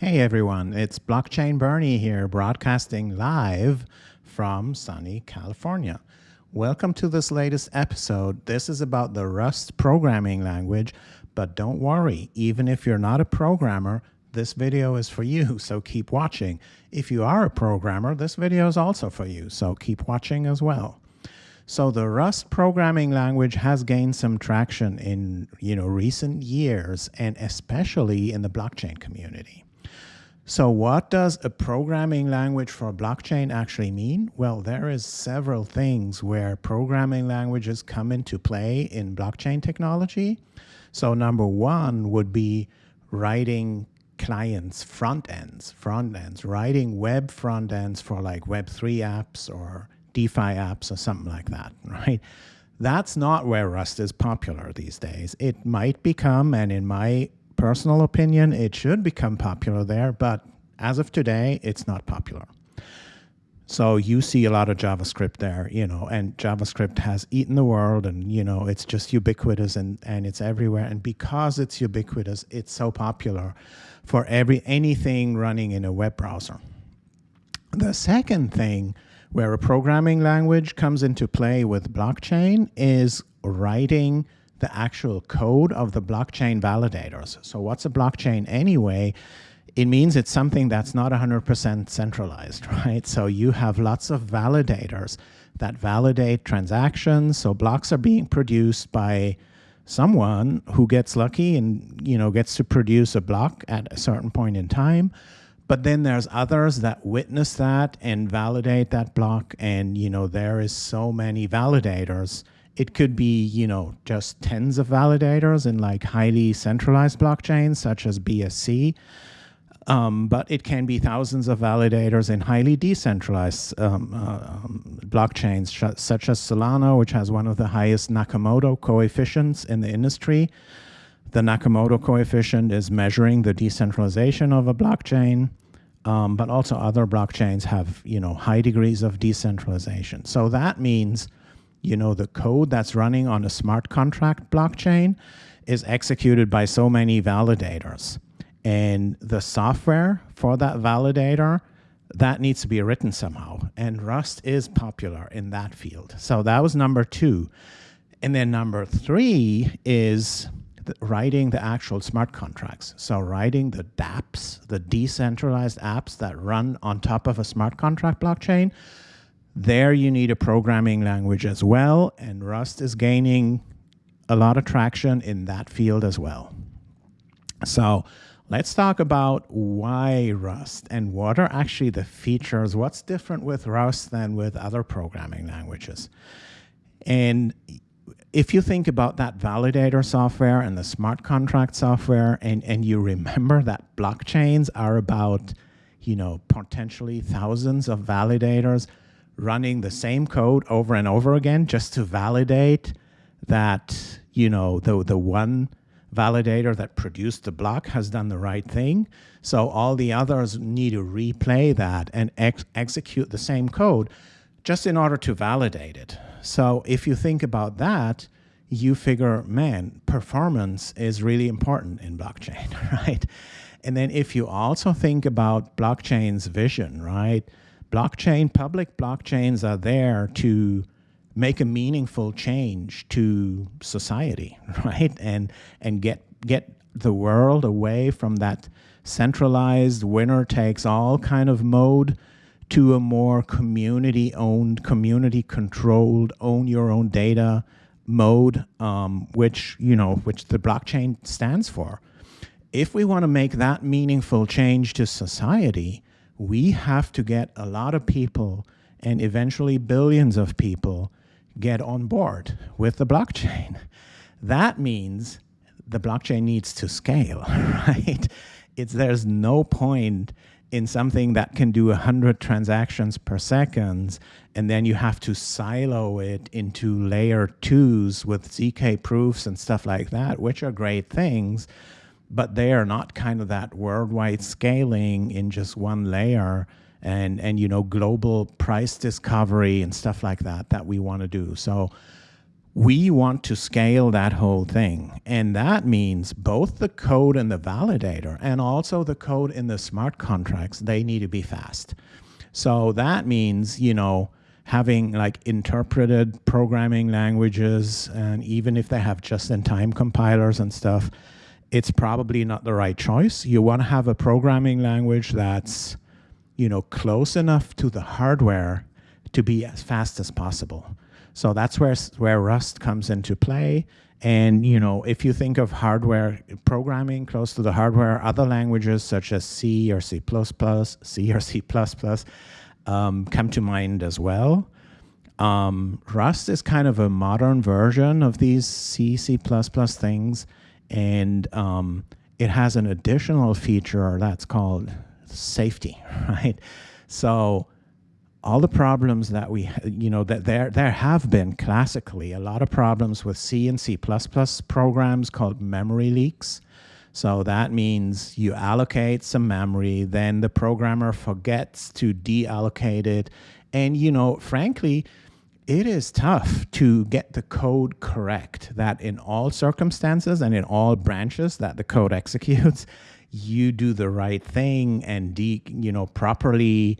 Hey everyone, it's Blockchain Bernie here, broadcasting live from sunny California. Welcome to this latest episode. This is about the Rust programming language, but don't worry, even if you're not a programmer, this video is for you, so keep watching. If you are a programmer, this video is also for you, so keep watching as well. So the Rust programming language has gained some traction in you know recent years and especially in the blockchain community. So what does a programming language for blockchain actually mean? Well, there is several things where programming languages come into play in blockchain technology. So number one would be writing clients front ends, front ends, writing web front ends for like Web3 apps or DeFi apps or something like that, right? That's not where Rust is popular these days. It might become, and in my personal opinion, it should become popular there, but as of today, it's not popular. So you see a lot of JavaScript there, you know, and JavaScript has eaten the world and, you know, it's just ubiquitous and, and it's everywhere. And because it's ubiquitous, it's so popular for every anything running in a web browser. The second thing where a programming language comes into play with blockchain is writing the actual code of the blockchain validators. So what's a blockchain anyway? It means it's something that's not 100% centralized, right? So you have lots of validators that validate transactions. So blocks are being produced by someone who gets lucky and you know gets to produce a block at a certain point in time. But then there's others that witness that and validate that block. And you know there is so many validators it could be, you know, just tens of validators in like highly centralized blockchains such as BSC. Um, but it can be thousands of validators in highly decentralized um, uh, um, blockchains, such as Solana, which has one of the highest Nakamoto coefficients in the industry. The Nakamoto coefficient is measuring the decentralization of a blockchain, um, but also other blockchains have, you know, high degrees of decentralization. So that means you know, the code that's running on a smart contract blockchain is executed by so many validators. And the software for that validator, that needs to be written somehow. And Rust is popular in that field. So that was number two. And then number three is writing the actual smart contracts. So writing the dApps, the decentralized apps that run on top of a smart contract blockchain, there you need a programming language as well, and Rust is gaining a lot of traction in that field as well. So let's talk about why Rust and what are actually the features, what's different with Rust than with other programming languages. And if you think about that validator software and the smart contract software, and, and you remember that blockchains are about, you know, potentially thousands of validators, running the same code over and over again just to validate that, you know, the, the one validator that produced the block has done the right thing. So all the others need to replay that and ex execute the same code just in order to validate it. So if you think about that, you figure, man, performance is really important in blockchain, right? And then if you also think about blockchain's vision, right? Blockchain, public blockchains are there to make a meaningful change to society, right? And and get get the world away from that centralized winner takes all kind of mode to a more community owned, community controlled, own your own data mode, um, which you know, which the blockchain stands for. If we want to make that meaningful change to society, we have to get a lot of people and eventually billions of people get on board with the blockchain. That means the blockchain needs to scale, right? It's, there's no point in something that can do 100 transactions per second, and then you have to silo it into layer twos with ZK proofs and stuff like that, which are great things but they are not kind of that worldwide scaling in just one layer and and you know global price discovery and stuff like that that we want to do so we want to scale that whole thing. And that means both the code and the validator and also the code in the smart contracts, they need to be fast. So that means, you know, having like interpreted programming languages, and even if they have just-in-time compilers and stuff, it's probably not the right choice. You want to have a programming language that's, you know, close enough to the hardware to be as fast as possible. So that's where, where Rust comes into play. And you know, if you think of hardware programming close to the hardware, other languages such as C or C++, C or C++ um, come to mind as well. Um, Rust is kind of a modern version of these C, C++ things, and um, it has an additional feature that's called safety, right? So all the problems that we, you know, that there, there have been classically a lot of problems with C and C++ programs called memory leaks. So that means you allocate some memory, then the programmer forgets to deallocate it. And, you know, frankly, it is tough to get the code correct that in all circumstances and in all branches that the code executes, you do the right thing and de, you know, properly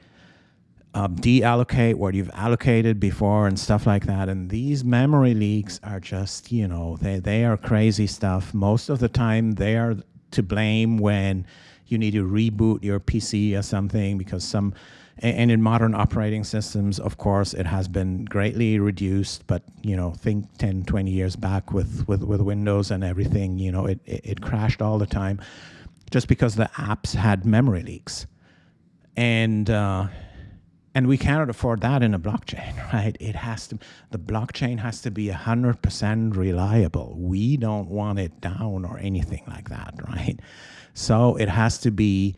um, deallocate what you've allocated before and stuff like that. And these memory leaks are just, you know, they, they are crazy stuff. Most of the time, they are to blame when you need to reboot your PC or something because some, and in modern operating systems, of course, it has been greatly reduced. But, you know, think 10, 20 years back with, with, with Windows and everything, you know, it, it, it crashed all the time just because the apps had memory leaks. And, uh, and we cannot afford that in a blockchain, right? It has to, the blockchain has to be 100% reliable. We don't want it down or anything like that, right? So it has to be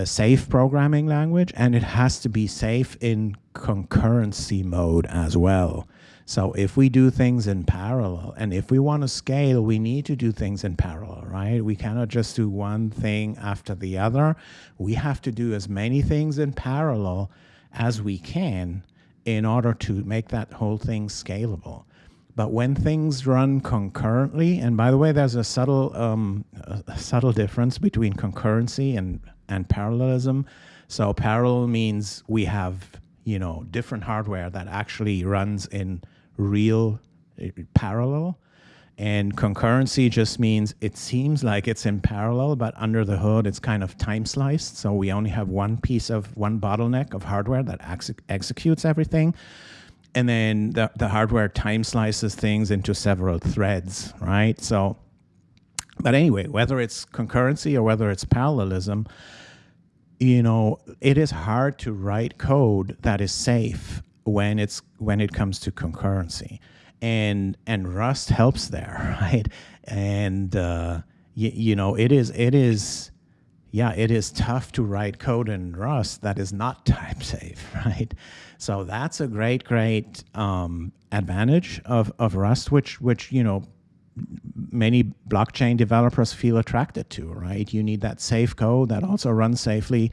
a safe programming language and it has to be safe in concurrency mode as well. So if we do things in parallel and if we want to scale, we need to do things in parallel, right? We cannot just do one thing after the other. We have to do as many things in parallel as we can in order to make that whole thing scalable. But when things run concurrently, and by the way, there's a subtle, um, a subtle difference between concurrency and, and parallelism. So parallel means we have, you know, different hardware that actually runs in real uh, parallel. And concurrency just means it seems like it's in parallel, but under the hood, it's kind of time sliced. So we only have one piece of one bottleneck of hardware that ex executes everything. And then the, the hardware time slices things into several threads, right? So, but anyway, whether it's concurrency or whether it's parallelism, you know, it is hard to write code that is safe when it's when it comes to concurrency and and Rust helps there, right? And uh, you know, it is it is yeah, it is tough to write code in Rust that is not type safe, right? So that's a great, great um, advantage of, of Rust, which which you know many blockchain developers feel attracted to, right? You need that safe code that also runs safely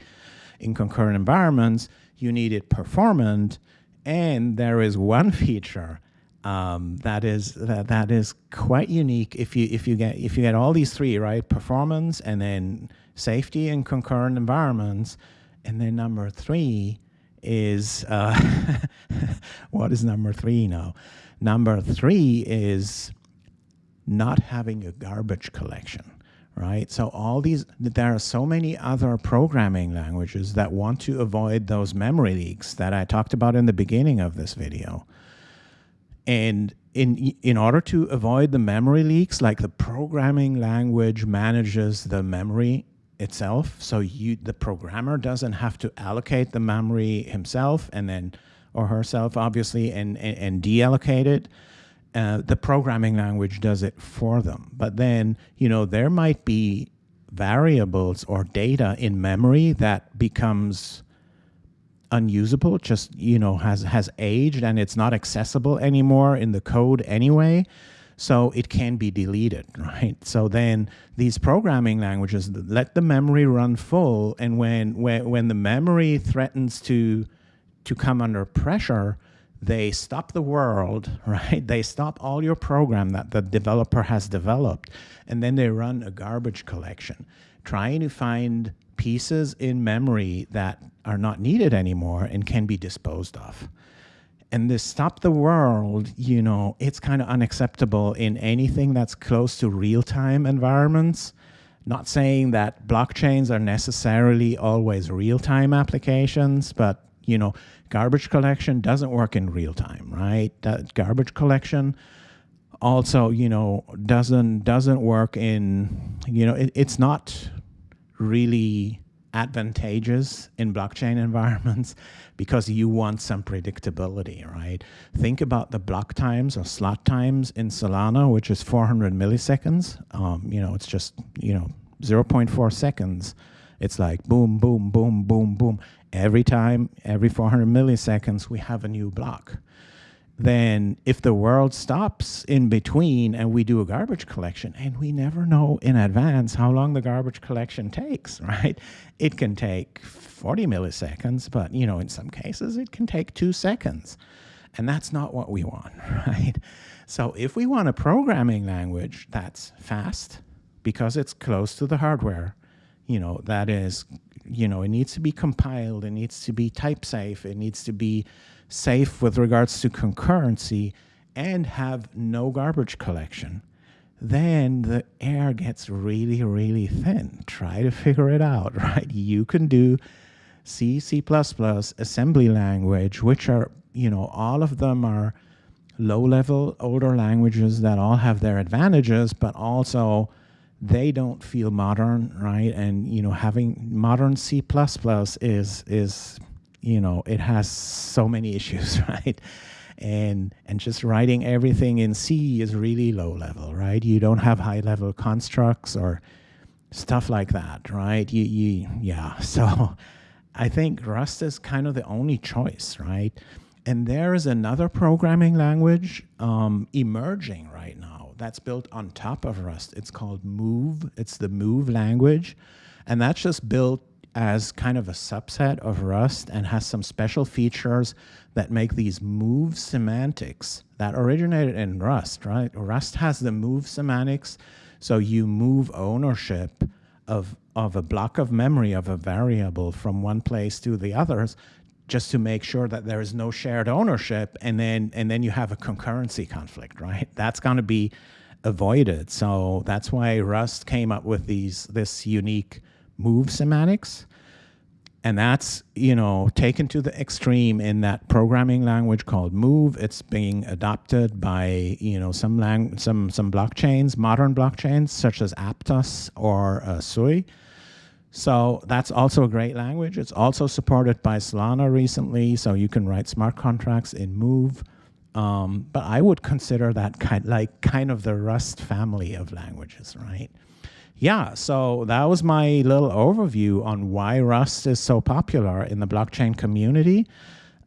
in concurrent environments. You need it performant, and there is one feature um, that is that that is quite unique. If you if you get if you get all these three right, performance and then safety in concurrent environments, and then number three is uh, what is number three now? Number three is not having a garbage collection right? So all these, there are so many other programming languages that want to avoid those memory leaks that I talked about in the beginning of this video. And in, in order to avoid the memory leaks, like the programming language manages the memory itself. So you, the programmer doesn't have to allocate the memory himself and then, or herself obviously, and, and, and deallocate it. Uh, the programming language does it for them. But then, you know, there might be variables or data in memory that becomes unusable, just, you know, has, has aged and it's not accessible anymore in the code anyway. So it can be deleted, right? So then these programming languages let the memory run full. And when, when, when the memory threatens to, to come under pressure, they stop the world, right? They stop all your program that the developer has developed, and then they run a garbage collection, trying to find pieces in memory that are not needed anymore and can be disposed of. And this stop the world, you know, it's kind of unacceptable in anything that's close to real-time environments. Not saying that blockchains are necessarily always real-time applications, but you know, garbage collection doesn't work in real time, right? That garbage collection also, you know, doesn't doesn't work in, you know, it, it's not really advantageous in blockchain environments because you want some predictability, right? Think about the block times or slot times in Solana, which is 400 milliseconds. Um, you know, it's just, you know, 0.4 seconds. It's like boom, boom, boom, boom, boom. Every time, every 400 milliseconds, we have a new block. Then if the world stops in between and we do a garbage collection and we never know in advance how long the garbage collection takes, right? It can take 40 milliseconds, but you know, in some cases it can take two seconds. And that's not what we want, right? So if we want a programming language that's fast because it's close to the hardware, you know, that is you know, it needs to be compiled, it needs to be type safe, it needs to be safe with regards to concurrency and have no garbage collection, then the air gets really, really thin. Try to figure it out, right? You can do C, C++, assembly language, which are, you know, all of them are low level older languages that all have their advantages, but also they don't feel modern, right? And you know, having modern C++ is is you know it has so many issues, right? And and just writing everything in C is really low level, right? You don't have high level constructs or stuff like that, right? You you yeah. So I think Rust is kind of the only choice, right? And there is another programming language um, emerging right now that's built on top of Rust. It's called Move. It's the Move language. And that's just built as kind of a subset of Rust and has some special features that make these move semantics that originated in Rust, right? Rust has the move semantics. So you move ownership of, of a block of memory of a variable from one place to the others just to make sure that there is no shared ownership and then and then you have a concurrency conflict right? That's going to be avoided. So that's why rust came up with these this unique move semantics. And that's you know taken to the extreme in that programming language called move. It's being adopted by you know some lang some some blockchains modern blockchains such as aptos or uh, sui so that's also a great language. It's also supported by Solana recently, so you can write smart contracts in Move. Um, but I would consider that kind like kind of the Rust family of languages, right? Yeah, so that was my little overview on why Rust is so popular in the blockchain community.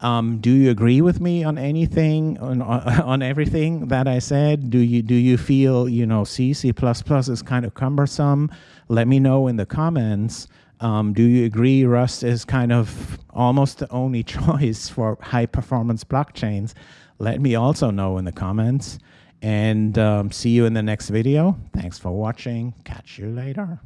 Um, do you agree with me on anything, on, on everything that I said? Do you, do you feel, you know, C, C++ is kind of cumbersome? Let me know in the comments. Um, do you agree Rust is kind of almost the only choice for high performance blockchains? Let me also know in the comments and um, see you in the next video. Thanks for watching. Catch you later.